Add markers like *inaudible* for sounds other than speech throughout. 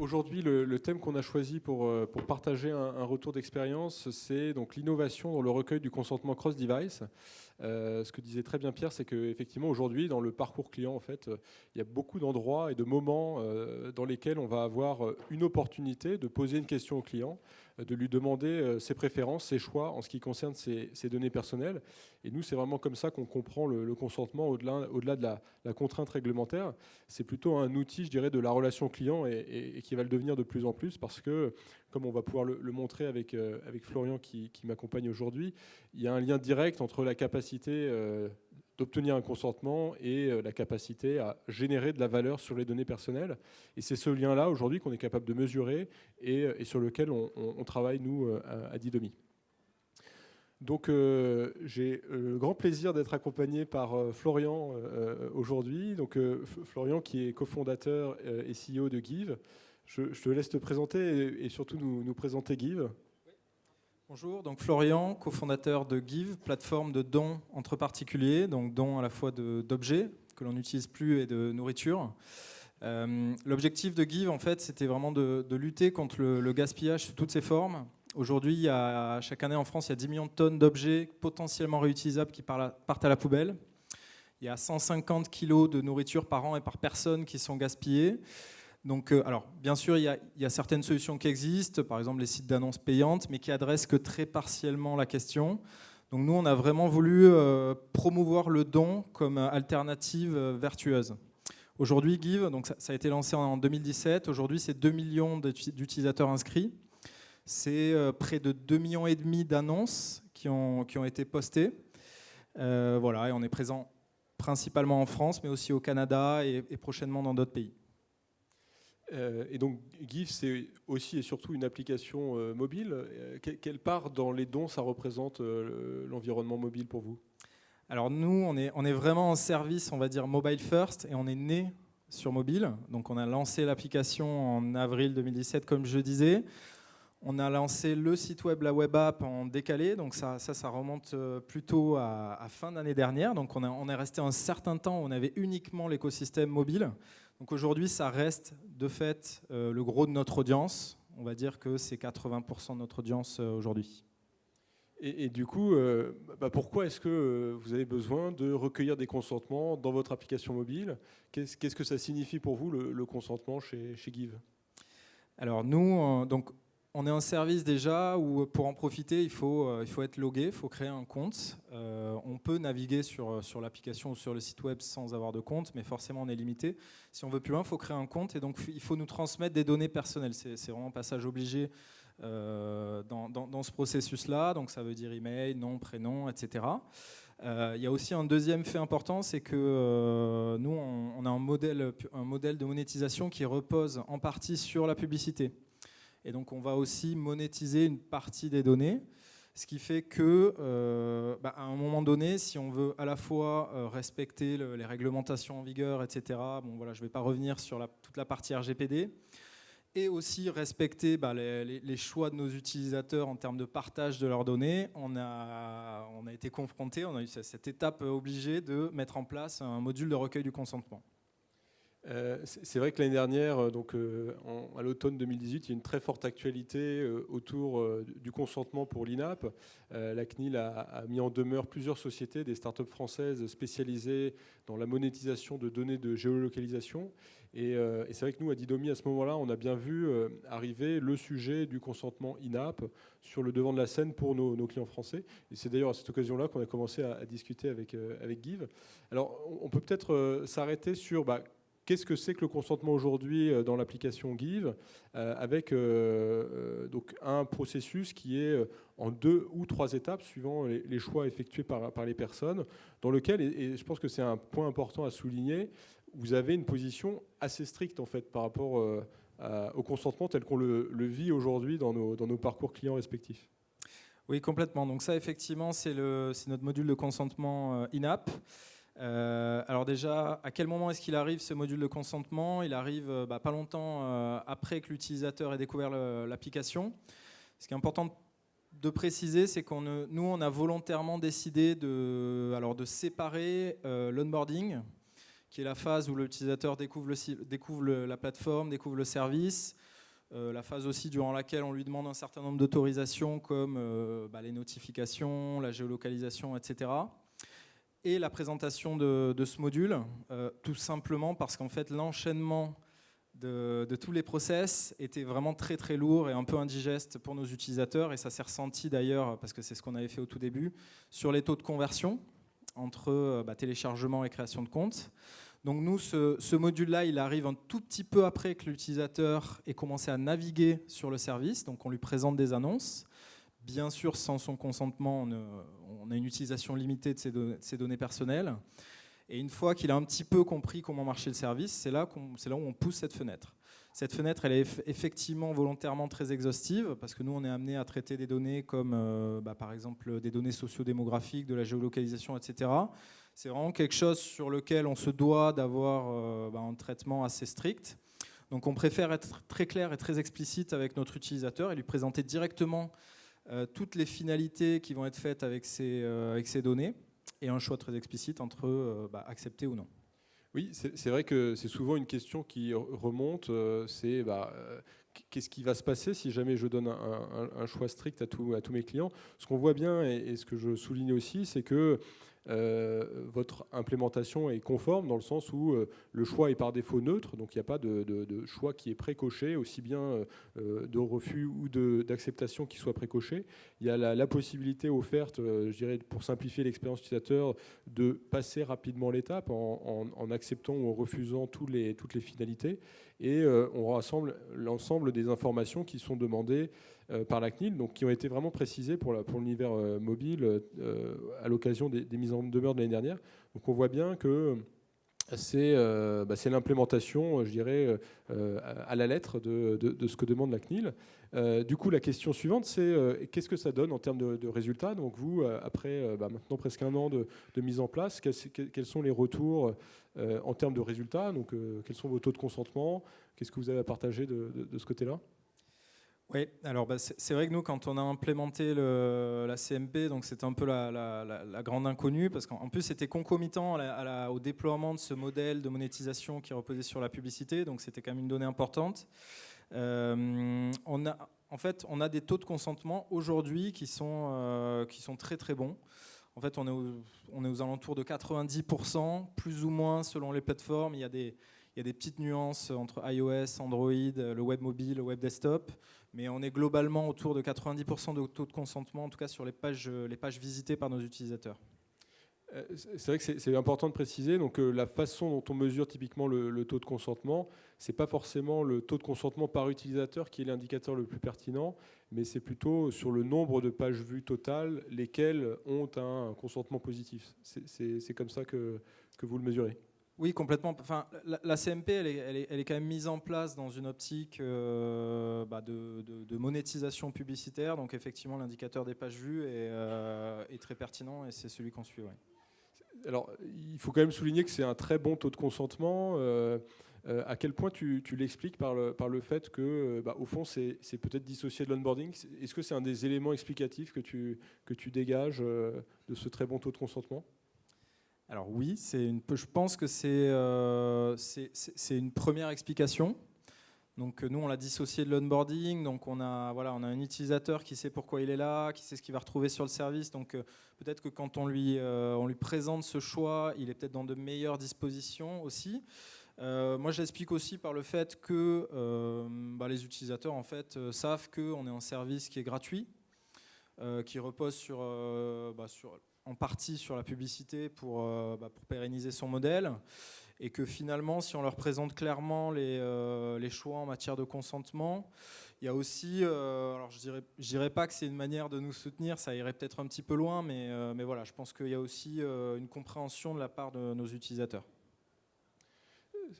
aujourd'hui, le, thème qu'on a choisi pour, euh, partager un, retour d'expérience, c'est donc l'innovation dans le recueil du consentement cross-device. Euh, ce que disait très bien Pierre, c'est qu'effectivement aujourd'hui, dans le parcours client, en fait, il y a beaucoup d'endroits et de moments euh, dans lesquels on va avoir une opportunité de poser une question au client, de lui demander ses préférences, ses choix en ce qui concerne ses, données personnelles. Et nous, c'est vraiment comme ça qu'on comprend le, consentement au-delà au -delà de la, la, contrainte réglementaire. C'est plutôt un outil, je dirais, de la relation client et, qui va le devenir de plus en plus parce que, comme on va pouvoir le, montrer avec, euh, avec Florian qui, m'accompagne aujourd'hui, il y a un lien direct entre la capacité euh, d'obtenir un consentement et euh, la capacité à générer de la valeur sur les données personnelles. Et c'est ce lien-là aujourd'hui qu'on est capable de mesurer et, sur lequel on, travaille, nous, à, Didomi. Donc j'ai le grand plaisir d'être accompagné par Florian aujourd'hui. Donc Florian qui est cofondateur et CEO de Give. Je, te laisse te présenter et, surtout nous, présenter Give. Bonjour, donc Florian, cofondateur de Give, plateforme de dons entre particuliers, donc dons à la fois d'objets que l'on n'utilise plus et de nourriture. Euh, l'objectif de Give, en fait, c'était vraiment de, lutter contre le, gaspillage sous toutes ses formes. Aujourd'hui, chaque année en France, il y a 10 millions de tonnes d'objets potentiellement réutilisables qui partent à la poubelle. Il y a 150 kilos de nourriture par an et par personne qui sont gaspillés. Donc, euh, alors, bien sûr, il y, a, certaines solutions qui existent, par exemple les sites d'annonces payantes, mais qui adressent que très partiellement la question. Donc, nous, on a vraiment voulu euh, promouvoir le don comme alternative euh, vertueuse. Aujourd'hui, Give, donc ça, a été lancé en 2017. Aujourd'hui, c'est 2 millions d'utilisateurs inscrits. C'est près de 2 millions et demi d'annonces qui ont, qui ont été postées. voilà, et on est présent principalement en France, mais aussi au Canada et prochainement dans d'autres pays. Euh, et donc GIF, c'est aussi et surtout une application euh, mobile. Euh, quelle part dans les dons ça représente l'environnement mobile pour vous? Alors nous, on est, on est vraiment en service, on va dire mobile first, et on est né sur mobile. Donc on a lancé l'application en avril 2017, comme je disais. On a lancé le site web, la web app en décalé, donc ça, ça, remonte plutôt à, à fin d'année dernière. Donc on, a, on est resté un certain temps, on avait uniquement l'écosystème mobile. Donc aujourd'hui, ça reste de fait euh, le gros de notre audience. On va dire que c'est 80% de notre audience euh, aujourd'hui. Et, du coup, euh, bah, pourquoi est-ce que vous avez besoin de recueillir des consentements dans votre application mobile? Qu'est-ce que ça signifie pour vous le, consentement chez, chez Give? Alors nous, donc, on est un service déjà où pour en profiter, il faut, euh, il faut être logué, il faut créer un compte. Euh, on peut naviguer sur, euh, sur l'application ou sur le site web sans avoir de compte, mais forcément on est limité. Si on veut plus loin, il faut créer un compte et donc il faut nous transmettre des données personnelles. C'est vraiment un passage obligé dans, dans, ce processus-là. Donc ça veut dire email, nom, prénom, etc. il y a aussi un deuxième fait important, c'est que nous, on, on, a un modèle, un modèle de monétisation qui repose en partie sur la publicité. Et donc on va aussi monétiser une partie des données, ce qui fait que euh, bah, à un moment donné, si on veut à la fois euh, respecter les réglementations en vigueur, etc., bon, voilà, je ne vais pas revenir sur toute la partie RGPD, et aussi respecter bah, les, choix de nos utilisateurs en termes de partage de leurs données, on a, on a été confronté, on a eu cette étape obligée de mettre en place un module de recueil du consentement. Euh, c'est vrai que l'année dernière, euh, donc, euh, à l'automne 2018, il y a une très forte actualité autour du consentement pour l'INAP. la CNIL a, mis en demeure plusieurs sociétés, des startups françaises spécialisées dans la monétisation de données de géolocalisation. Et, c'est vrai que nous, à Didomi, à ce moment-là, on a bien vu arriver le sujet du consentement INAP sur le devant de la scène pour nos, clients français. Et c'est d'ailleurs à cette occasion-là qu'on a commencé à, discuter avec, avec Give. Alors, on peut peut-être s'arrêter sur... Bah, Qu'est-ce que c'est que le consentement aujourd'hui euh, dans l'application Give euh, avec euh, donc un processus qui est en deux ou trois étapes suivant les, choix effectués par, les personnes, dans lequel, et, je pense que c'est un point important à souligner, vous avez une position assez stricte en fait par rapport au consentement tel qu'on le, vit aujourd'hui dans nos, dans nos parcours clients respectifs. Oui, complètement. Donc ça, effectivement, c'est notre module de consentement in-app. Euh, alors déjà, à quel moment est-ce qu'il arrive ce module de consentement? Il arrive euh, bah, pas longtemps euh, après que l'utilisateur ait découvert l'application. Ce qui est important de préciser, c'est qu'on nous, on a volontairement décidé de, alors de séparer l'onboarding, qui est la phase où l'utilisateur découvre, découvre la plateforme, découvre le service, la phase aussi durant laquelle on lui demande un certain nombre d'autorisations comme bah, les notifications, la géolocalisation, etc et la présentation de, ce module, euh, tout simplement parce qu'en fait l'enchaînement de, tous les process était vraiment très très lourd et un peu indigeste pour nos utilisateurs et ça s'est ressenti d'ailleurs, parce que c'est ce qu'on avait fait au tout début, sur les taux de conversion entre euh, bah, téléchargement et création de compte. Donc nous, ce, ce module-là, il arrive un tout petit peu après que l'utilisateur ait commencé à naviguer sur le service, donc on lui présente des annonces. Bien sûr, sans son consentement, on, a une utilisation limitée de ses, données personnelles. Et une fois qu'il a un petit peu compris comment marchait le service, c'est là, où on pousse cette fenêtre. Cette fenêtre, elle est effectivement volontairement très exhaustive, parce que nous, on est amené à traiter des données comme, euh, bah, par exemple, des données sociodémographiques, de la géolocalisation, etc. C'est vraiment quelque chose sur lequel on se doit d'avoir euh, bah, un traitement assez strict. Donc on préfère être très clair et très explicite avec notre utilisateur et lui présenter directement euh, toutes les finalités qui vont être faites avec ces, euh, avec ces données et un choix très explicite entre euh, bah, accepter ou non. Oui, c'est vrai que c'est souvent une question qui remonte, c'est bah, qu'est-ce qui va se passer si jamais je donne un, choix strict à, à tous mes clients? Ce qu'on voit bien, et, ce que je souligne aussi, c'est que euh, votre implémentation est conforme dans le sens où euh, le choix est par défaut neutre, donc il n'y a pas de, choix qui est précoché, aussi bien euh, de refus ou d'acceptation qui soit précoché. Il y a la, possibilité offerte, je dirais, pour simplifier l'expérience utilisateur, de passer rapidement l'étape en, acceptant ou en refusant toutes les finalités. Et on rassemble l'ensemble des informations qui sont demandées par la CNIL, donc qui ont été vraiment précisées pour, l'univers euh, mobile euh, à l'occasion des, mises en demeure de l'année dernière. Donc on voit bien que c'est bah, l'implémentation, je dirais, à la lettre de, ce que demande la CNIL. du coup, la question suivante, c'est qu'est-ce que ça donne en termes de, résultats? Donc vous, après bah, maintenant presque un an de, mise en place, quels, sont les retours en termes de résultats? Donc quels sont vos taux de consentement? Qu'est-ce que vous avez à partager de ce côté-là? Oui, alors bah, c'est vrai que nous, quand on a implémenté la CMP, c'était un peu la, grande inconnue, parce qu'en plus c'était concomitant au déploiement de ce modèle de monétisation qui reposait sur la publicité, donc c'était quand même une donnée importante. Euh, on a, en fait, on a des taux de consentement aujourd'hui qui, sont euh, qui sont très très bons. En fait, on est, on est aux alentours de 90%, plus ou moins selon les plateformes. Il y a des, il y a des petites nuances entre iOS, Android, le web mobile, le web desktop mais on est globalement autour de 90% de taux de consentement, en tout cas sur les pages, les pages visitées par nos utilisateurs. Euh, c'est vrai que c'est important de préciser. Donc, euh, la façon dont on mesure typiquement le, taux de consentement, c'est pas forcément le taux de consentement par utilisateur qui est l'indicateur le plus pertinent, mais c'est plutôt sur le nombre de pages vues totales, lesquelles ont un consentement positif. C'est comme ça que, que vous le mesurez. Oui, complètement. Enfin, la, CMP, elle est, quand même mise en place dans une optique euh, bah, de, monétisation publicitaire. Donc, effectivement, l'indicateur des pages vues est, euh, très pertinent et c'est celui qu'on suit. Alors, il faut quand même souligner que c'est un très bon taux de consentement. Euh, à quel point tu, l'expliques par le, par le fait que, bah, au fond, c'est peut-être dissocié de l'onboarding? Est-ce que c'est un des éléments explicatifs que tu, que tu dégages de ce très bon taux de consentement? Alors oui, je pense que euh, c'est une première explication. Donc nous, on l'a dissocié de l'onboarding. Donc on a, voilà, on a un utilisateur qui sait pourquoi il est là, qui sait ce qu'il va retrouver sur le service. Donc euh, peut-être que quand on lui, euh, présente ce choix, il est peut-être dans de meilleures dispositions aussi. moi, je l'explique aussi par le fait que bah, les utilisateurs en fait savent qu'on est un service qui est gratuit, qui repose sur, bah, sur en partie sur la publicité pour, euh, bah, pour, pérenniser son modèle et que finalement, si on leur présente clairement les, euh, les choix en matière de consentement, il y a aussi, euh, alors je dirais, dirais pas que c'est une manière de nous soutenir, ça irait peut-être un petit peu loin, mais, mais voilà, je pense qu'il y a aussi une compréhension de la part de nos utilisateurs.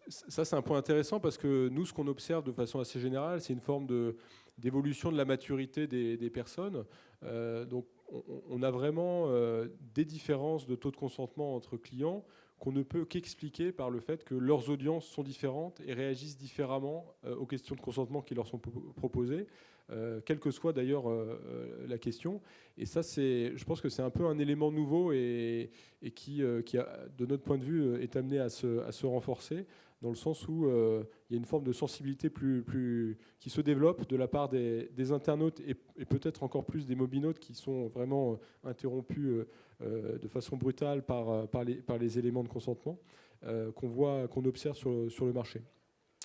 Ça, c'est un point intéressant parce que nous, ce qu'on observe de façon assez générale, c'est une forme d'évolution de, la maturité des personnes. donc, on, a vraiment euh, des différences de taux de consentement entre clients qu'on ne peut qu'expliquer par le fait que leurs audiences sont différentes et réagissent différemment euh, aux questions de consentement qui leur sont proposées, euh, quelle que soit d'ailleurs la question. Et ça, je pense que c'est un peu un élément nouveau et, qui, de notre point de vue, est amené à se renforcer dans le sens où il y a une forme de sensibilité plus, qui se développe de la part des, internautes et, peut-être encore plus des mobinautes qui sont vraiment interrompus de façon brutale par, les, éléments de consentement qu'on voit, qu'on observe sur, le marché.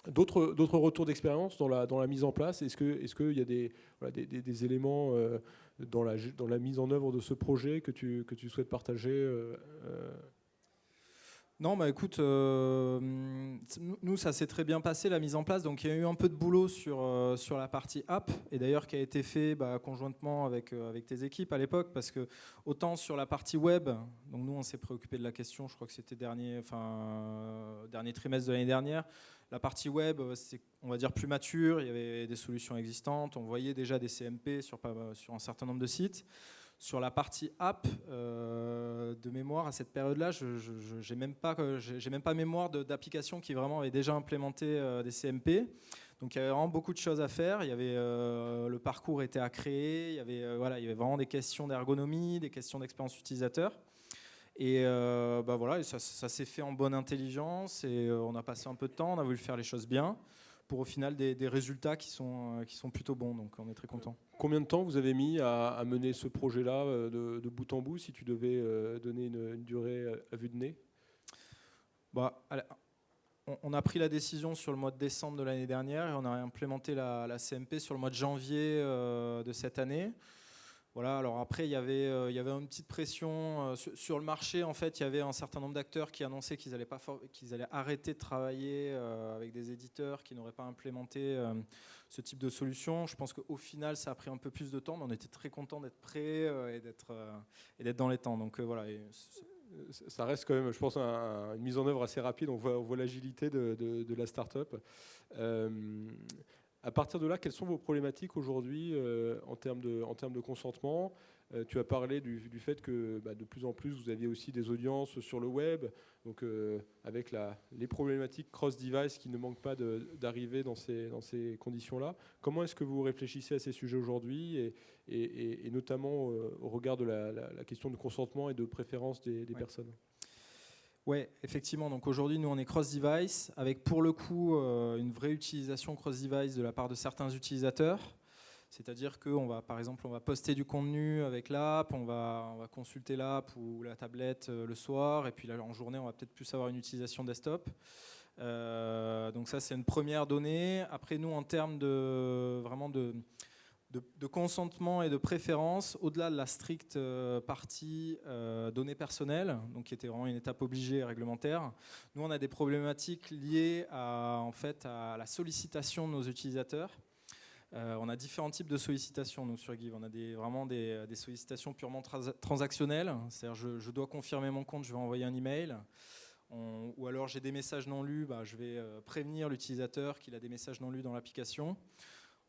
D'autres retours d'expérience dans la, mise en place Est-ce qu'il y a des, éléments euh, dans, la, mise en œuvre de ce projet que tu, souhaites partager euh, euh non, bah écoute, euh, nous ça s'est très bien passé la mise en place, donc il y a eu un peu de boulot sur, euh, la partie app, et d'ailleurs qui a été fait bah, conjointement avec, euh, avec tes équipes à l'époque, parce que autant sur la partie web, donc nous on s'est préoccupé de la question, je crois que c'était dernier, dernier trimestre de l'année dernière, la partie web c'est on va dire plus mature, il y avait des solutions existantes, on voyait déjà des CMP sur un certain nombre de sites. Sur la partie app, euh, de mémoire, à cette période-là, je n'ai même, pas, même pas mémoire d'applications qui vraiment avaient déjà implémenté euh, des CMP. Donc il y avait vraiment beaucoup de choses à faire. Il y avait, euh, le parcours était à créer, il y, avait, voilà, il y avait vraiment des questions d'ergonomie, des questions d'expérience utilisateur. Et bah voilà, ça, ça s'est fait en bonne intelligence et on a passé un peu de temps, on a voulu faire les choses bien pour au final des, résultats qui sont, qui sont plutôt bons. Donc on est très content. Combien de temps vous avez mis à, mener ce projet-là euh, de, bout en bout, si tu devais euh, donner une, durée à vue de nez? Bah, on, a pris la décision sur le mois de décembre de l'année dernière et on a implémenté la, CMP sur le mois de janvier euh, de cette année. Voilà, alors après, il y avait, euh, il une petite pression euh, sur, le marché. En fait, il y avait un certain nombre d'acteurs qui annonçaient qu'ils allaient, allaient arrêter de travailler euh, avec des éditeurs qui n'auraient pas implémenté ce type de solution. Je pense qu'au final, ça a pris un peu plus de temps, mais on était très content d'être prêt et d'être, dans les temps. Donc voilà. ça reste quand même, je pense, une mise en œuvre assez rapide. On voit, l'agilité de, la start-up. À partir de là, quelles sont vos problématiques aujourd'hui euh, en, termes de, en termes de consentement? Euh, Tu as parlé du, fait que bah, de plus en plus, vous aviez aussi des audiences sur le web, donc euh, avec la, les problématiques cross-device qui ne manquent pas d'arriver dans ces, dans ces conditions-là. Comment est-ce que vous réfléchissez à ces sujets aujourd'hui, et, et, notamment au regard de la, question de consentement et de préférence des, personnes oui, effectivement. Donc aujourd'hui, nous, on est cross-device, avec pour le coup euh, une vraie utilisation cross-device de la part de certains utilisateurs. C'est-à-dire qu'on va, par exemple, on va poster du contenu avec l'app, on va, on va consulter l'app ou la tablette euh, le soir, et puis en journée, on va peut-être plus avoir une utilisation desktop. Euh, donc ça, c'est une première donnée. Après, nous, en termes de vraiment de de, consentement et de préférence, au-delà de la stricte euh, partie euh, données personnelles, donc qui était vraiment une étape obligée et réglementaire, nous on a des problématiques liées à, en fait, à la sollicitation de nos utilisateurs. Euh, on a différents types de sollicitations, nous, sur Give. On a des, vraiment des, sollicitations purement transactionnelles, c'est-à-dire je, je, dois confirmer mon compte, je vais envoyer un email. ou alors j'ai des messages non lus, bah, je vais prévenir l'utilisateur qu'il a des messages non lus dans l'application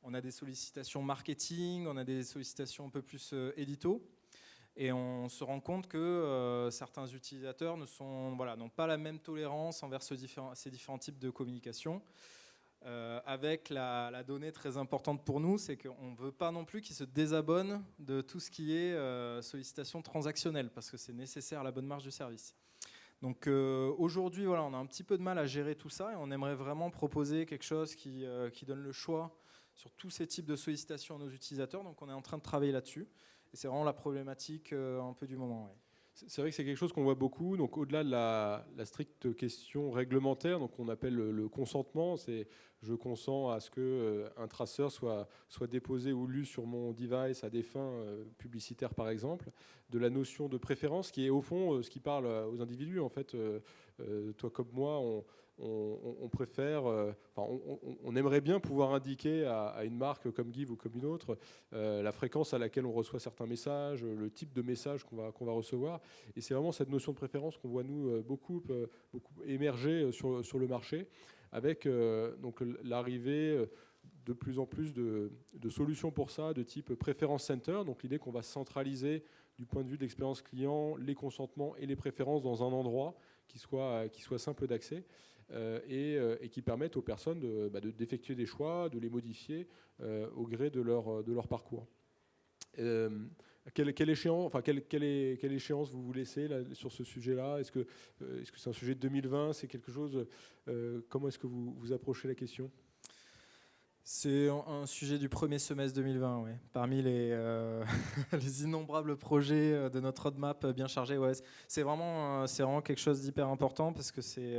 on a des sollicitations marketing, on a des sollicitations un peu plus euh, édito. Et on se rend compte que euh, certains utilisateurs voilà, n'ont pas la même tolérance envers ces différents types de communication. Euh, avec la, donnée très importante pour nous, c'est qu'on ne veut pas non plus qu'ils se désabonnent de tout ce qui est sollicitation transactionnelle, parce que c'est nécessaire à la bonne marge du service. Donc aujourd'hui, voilà, on a un petit peu de mal à gérer tout ça et on aimerait vraiment proposer quelque chose qui, qui donne le choix sur tous ces types de sollicitations à nos utilisateurs. Donc on est en train de travailler là-dessus. Et c'est vraiment la problématique euh, un peu du moment. C'est vrai que c'est quelque chose qu'on voit beaucoup. Donc, au-delà de la, stricte question réglementaire, donc on appelle le, consentement, c'est je consens à ce que euh, un traceur soit soit déposé ou lu sur mon device à des fins euh, publicitaires, par exemple. De la notion de préférence, qui est au fond ce qui parle aux individus. En fait, toi comme moi, on on, préfère, euh, on, aimerait bien pouvoir indiquer à, une marque comme Give ou comme une autre euh, la fréquence à laquelle on reçoit certains messages, le type de message qu'on va, va recevoir. Et c'est vraiment cette notion de préférence qu'on voit nous euh, beaucoup, beaucoup émerger sur, sur le marché, avec l'arrivée de plus en plus de, solutions pour ça, de type préférence center. Donc l'idée qu'on va centraliser du point de vue de l'expérience client les consentements et les préférences dans un endroit qui soit, qui soit simple d'accès. Euh, euh, et, qui permettent aux personnes bah, d'effectuer de, des choix, de les modifier euh, au gré de leur, parcours. quelle, échéance, vous vous laissez sur ce sujet-là? Est-ce que est-ce que c'est un sujet de 2020 C'est quelque chose Comment est-ce que vous, vous approchez la question? C'est un sujet du premier semestre 2020, oui. Parmi les, euh, *laughs* les, innombrables projets euh, de notre roadmap bien chargé, ouais. c'est vraiment, euh, quelque chose d'hyper important parce que c'est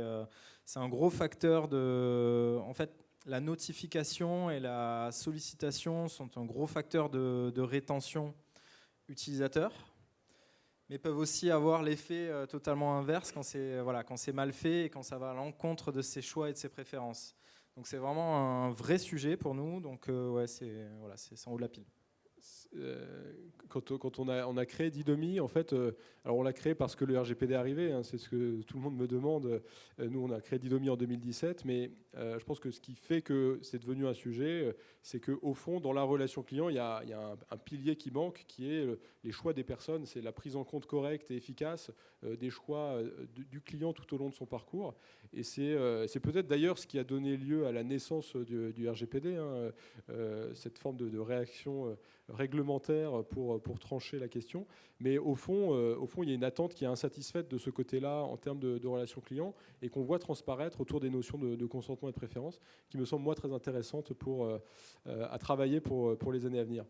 un gros facteur de. En fait, la notification et la sollicitation sont un gros facteur de, rétention utilisateur, mais peuvent aussi avoir l'effet totalement inverse quand c'est voilà, mal fait et quand ça va à l'encontre de ses choix et de ses préférences. Donc c'est vraiment un vrai sujet pour nous. Donc euh, ouais, c'est voilà, en haut de la pile. Euh, quand, on, a, créé Didomi, en fait, euh, alors on l'a créé parce que le RGPD est arrivé, hein, c'est ce que tout le monde me demande. nous, on a créé Didomi en 2017, mais je pense que ce qui fait que c'est devenu un sujet, c'est qu'au fond, dans la relation client, il y a, un, pilier qui manque, qui est les choix des personnes, c'est la prise en compte correcte et efficace des choix du client tout au long de son parcours. Et euh, c'est peut-être d'ailleurs ce qui a donné lieu à la naissance du, RGPD, hein, euh, cette forme de, réaction euh, réglementaire pour, pour trancher la question. Mais au fond, au fond, il y a une attente qui est insatisfaite de ce côté-là en termes de, relations clients et qu'on voit transparaître autour des notions de, consentement et de préférence, qui me semblent moi très intéressantes pour, à travailler pour, pour les années à venir.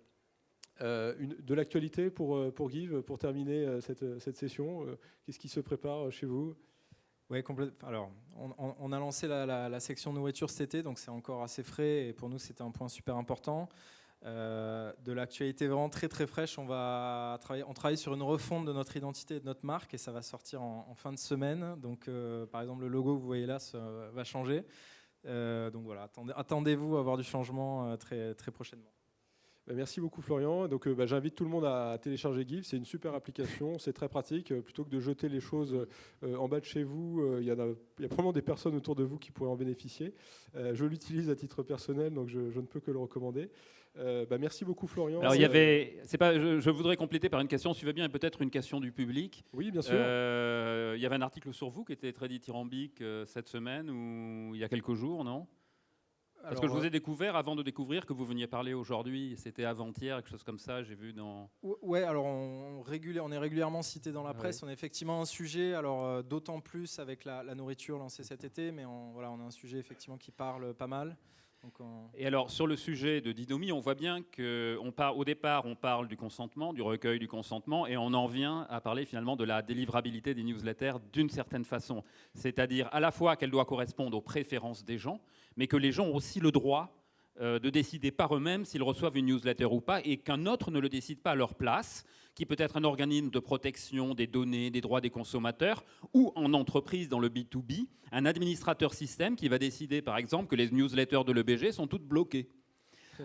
de l'actualité pour, pour Give, pour terminer cette, cette session, qu'est-ce qui se prépare chez vous? Oui. Alors, on, a lancé la, section nourriture cet été, donc c'est encore assez frais et pour nous c'était un point super important. Euh, de l'actualité vraiment très très fraîche, on va travailler, on travaille sur une refonte de notre identité et de notre marque et ça va sortir en, fin de semaine. Donc, euh, par exemple, le logo que vous voyez là va changer. Euh, donc voilà, attendez-vous à avoir du changement très très prochainement. Bah, merci beaucoup Florian. Donc bah, j'invite tout le monde à télécharger GIF. C'est une super application, c'est très pratique. Plutôt que de jeter les choses en bas de chez vous, il y, a, probablement des personnes autour de vous qui pourraient en bénéficier. je l'utilise à titre personnel, donc je, ne peux que le recommander. Bah, merci beaucoup Florian. Alors il y avait, c'est pas, je, voudrais compléter par une question, si tu veux bien, et peut-être une question du public. Oui, bien sûr. il y avait un article sur vous qui était très dithyrambique cette semaine ou il y a quelques jours, non? Parce que je vous ai découvert avant de découvrir que vous veniez parler aujourd'hui? C'était avant-hier, quelque chose comme ça, j'ai vu dans. Ouais, alors on, on est régulièrement cité dans la presse. On a effectivement un sujet, alors euh, d'autant plus avec la, nourriture lancée cet été, mais on, voilà, on a un sujet effectivement qui parle pas mal. Et alors, sur le sujet de Didomi, on voit bien qu'au départ, on parle du consentement, du recueil du consentement, et on en vient à parler finalement de la délivrabilité des newsletters d'une certaine façon. C'est-à-dire à la fois qu'elle doit correspondre aux préférences des gens, mais que les gens ont aussi le droit euh, de décider par eux-mêmes s'ils reçoivent une newsletter ou pas, et qu'un autre ne le décide pas à leur place, qui peut être un organisme de protection des données, des droits des consommateurs, ou en entreprise dans le B2B, un administrateur système qui va décider par exemple que les newsletters de l'EBG sont toutes bloquées.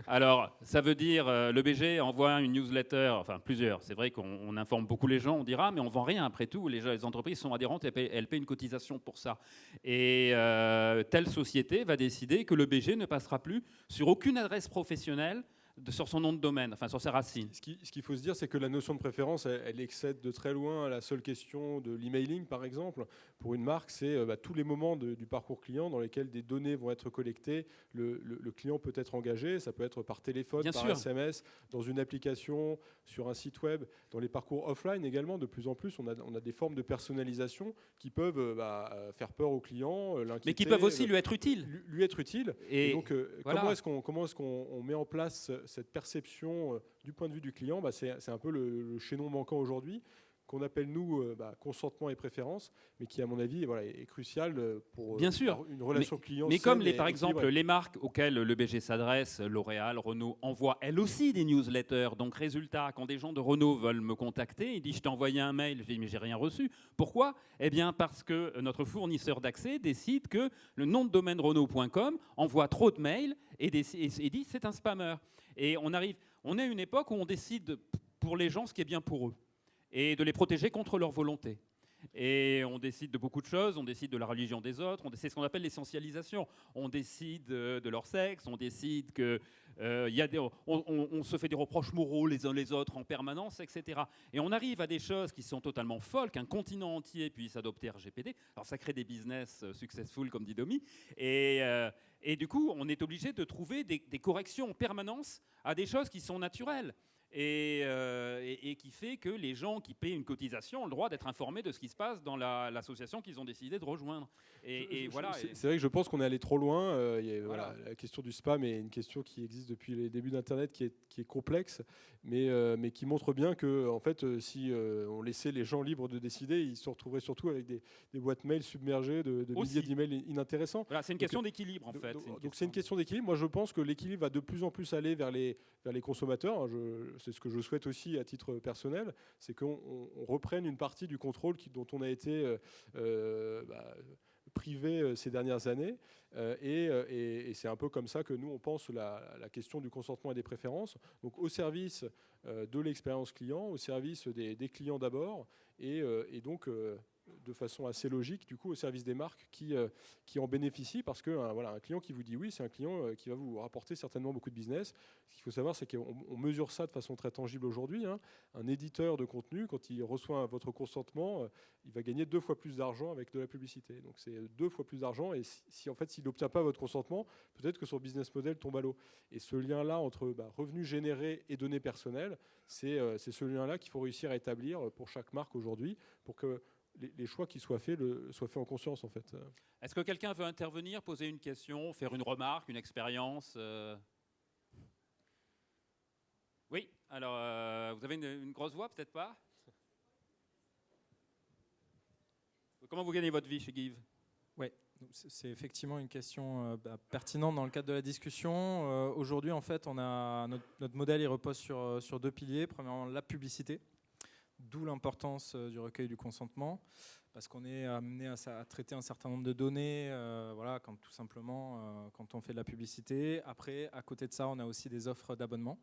Alors, ça veut dire, euh, le BG envoie une newsletter, enfin plusieurs, c'est vrai qu'on informe beaucoup les gens, on dira, mais on vend rien après tout, les, entreprises sont adhérentes, elles paient, elles paient, une cotisation pour ça. Et euh, telle société va décider que le BG ne passera plus sur aucune adresse professionnelle sur son nom de domaine, enfin sur ses racines. Ce qu'il faut se dire, c'est que la notion de préférence, elle, excède de très loin la seule question de l'emailing, par exemple. Pour une marque, c'est euh, bah, tous les moments du parcours client dans lesquels des données vont être collectées. Le, client peut être engagé, ça peut être par téléphone, par SMS, dans une application, sur un site web, dans les parcours offline également. De plus en plus, on a, on a des formes de personnalisation qui peuvent euh, bah, euh, faire peur au client, Mais qui peuvent aussi lui être utiles. Lui, être utiles. Et, donc, comment est-ce qu'on est qu'on met en place cette perception euh, du point de vue du client, bah, c'est un peu le, chaînon manquant aujourd'hui qu'on appelle nous euh, bah, consentement et préférence, mais qui à mon avis voilà, est crucial euh, pour Bien sûr. une relation client. Mais comme les, par exemple les marques auxquelles le BG s'adresse, L'Oréal, Renault, envoient elles aussi des newsletters. Donc résultat, quand des gens de Renault veulent me contacter, ils disent je t'ai envoyé un mail, je dis mais j'ai rien reçu. Pourquoi? Eh bien parce que notre fournisseur d'accès décide que le nom de domaine Renault.com envoie trop de mails et, et dit c'est un spammer. Et on arrive, on est à une époque où on décide pour les gens ce qui est bien pour eux et de les protéger contre leur volonté. Et on décide de beaucoup de choses, on décide de la religion des autres, c'est ce qu'on appelle l'essentialisation. On décide euh, de leur sexe, on décide que euh, y a des, on, se fait des reproches moraux les uns les autres en permanence, etc. Et on arrive à des choses qui sont totalement folles, qu'un continent entier puisse adopter RGPD. Alors ça crée des business euh, successful, comme dit Domi. Et du coup, on est obligé de trouver des, corrections en permanence à des choses qui sont naturelles. Euh, et, et, qui fait que les gens qui paient une cotisation ont le droit d'être informés de ce qui se passe dans l'association qu'ils ont décidé de rejoindre. Et, voilà. C'est vrai que je pense qu'on est allé trop loin. Euh, il y a, voilà. la question du spam est une question qui existe depuis les débuts d'Internet, qui est, qui est, complexe, mais, euh, mais qui montre bien que, en fait, si on laissait les gens libres de décider, ils se retrouveraient surtout avec des, boîtes mail submergées de, de milliers d'emails inintéressants. Voilà, c'est une question d'équilibre, en fait. Donc c'est une question d'équilibre. Moi, je pense que l'équilibre va de plus en plus aller vers les, vers les consommateurs. Je, c'est ce que je souhaite aussi à titre personnel, c'est qu'on reprenne une partie du contrôle dont on a été euh, euh, bah, privé euh, ces dernières années. et, c'est un peu comme ça que nous, on pense la, question du consentement et des préférences. Donc au service de l'expérience client, au service des, clients d'abord, et, donc de façon assez logique du coup au service des marques qui, euh, qui en bénéficient parce que voilà, un client qui vous dit oui, c'est un client euh, qui va vous rapporter certainement beaucoup de business. Ce qu'il faut savoir, c'est qu'on mesure ça de façon très tangible aujourd'hui. Hein. Un éditeur de contenu, quand il reçoit votre consentement, euh, il va gagner deux fois plus d'argent avec de la publicité. Donc c'est deux fois plus d'argent et si, en fait s'il n'obtient pas votre consentement, peut-être que son business model tombe à l'eau. Et ce lien-là entre bah, revenus générés et données personnelles, c'est ce lien-là qu'il faut réussir à établir pour chaque marque aujourd'hui pour que les, choix qui soient faits le, soient faits en conscience en fait. Est-ce que quelqu'un veut intervenir, poser une question, faire une remarque, une expérience euh Oui, alors euh, vous avez une, grosse voix, peut-être pas? Comment vous gagnez votre vie chez Give Oui, c'est effectivement une question euh, bah, pertinente dans le cadre de la discussion. Aujourd'hui, en fait, on a notre, modèle il repose sur, sur deux piliers. Premièrement, la publicité. D'où l'importance euh, du recueil du consentement, parce qu'on est amené à, traiter un certain nombre de données, euh, voilà, tout simplement euh, quand on fait de la publicité. Après, à côté de ça, on a aussi des offres d'abonnement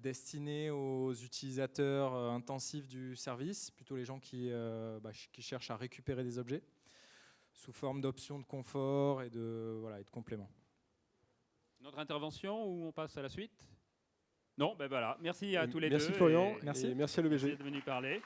destinées aux utilisateurs intensifs du service, plutôt les gens qui, bah, qui cherchent à récupérer des objets, sous forme d'options de confort et de, voilà, et de compléments. Notre intervention ou on passe à la suite? Non, ben voilà. Merci à tous les deux. Merci Florian. Merci. merci à l'EBG. Merci d'être venu parler.